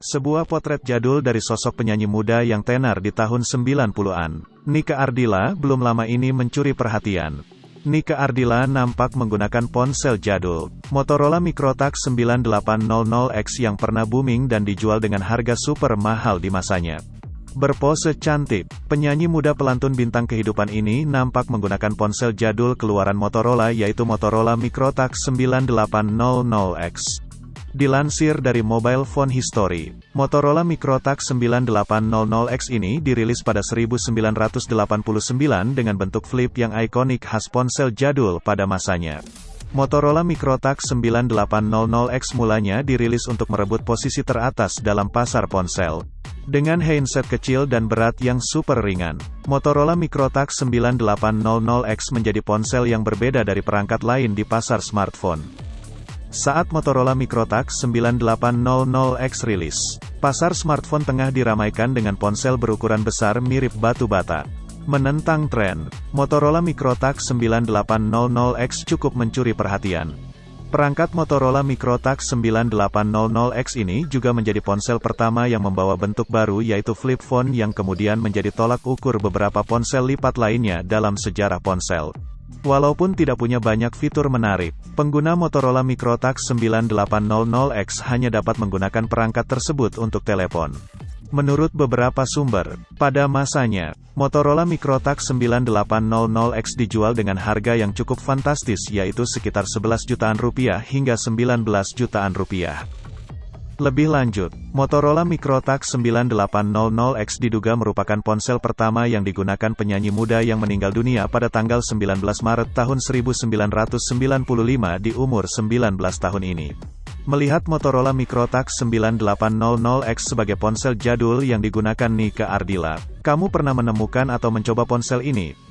Sebuah potret jadul dari sosok penyanyi muda yang tenar di tahun 90-an. Nika Ardila belum lama ini mencuri perhatian. Nika Ardila nampak menggunakan ponsel jadul, Motorola Microtax 9800X yang pernah booming dan dijual dengan harga super mahal di masanya. Berpose cantik, penyanyi muda pelantun bintang kehidupan ini nampak menggunakan ponsel jadul keluaran Motorola yaitu Motorola Microtax 9800X. Dilansir dari Mobile Phone History, Motorola Microtax 9800X ini dirilis pada 1989 dengan bentuk flip yang ikonik khas ponsel jadul pada masanya. Motorola Microtax 9800X mulanya dirilis untuk merebut posisi teratas dalam pasar ponsel. Dengan handset kecil dan berat yang super ringan, Motorola Microtax 9800X menjadi ponsel yang berbeda dari perangkat lain di pasar smartphone. Saat Motorola Microtax 9800X rilis, pasar smartphone tengah diramaikan dengan ponsel berukuran besar mirip batu bata. Menentang tren, Motorola Microtax 9800X cukup mencuri perhatian. Perangkat Motorola Microtax 9800X ini juga menjadi ponsel pertama yang membawa bentuk baru yaitu flip phone yang kemudian menjadi tolak ukur beberapa ponsel lipat lainnya dalam sejarah ponsel. Walaupun tidak punya banyak fitur menarik, pengguna Motorola Microtax 9800X hanya dapat menggunakan perangkat tersebut untuk telepon. Menurut beberapa sumber, pada masanya, Motorola Microtax 9800X dijual dengan harga yang cukup fantastis yaitu sekitar 11 jutaan rupiah hingga 19 jutaan rupiah. Lebih lanjut, Motorola Microtax 9800X diduga merupakan ponsel pertama yang digunakan penyanyi muda yang meninggal dunia pada tanggal 19 Maret tahun 1995 di umur 19 tahun ini. Melihat Motorola Microtax 9800X sebagai ponsel jadul yang digunakan Nika Ardila, kamu pernah menemukan atau mencoba ponsel ini?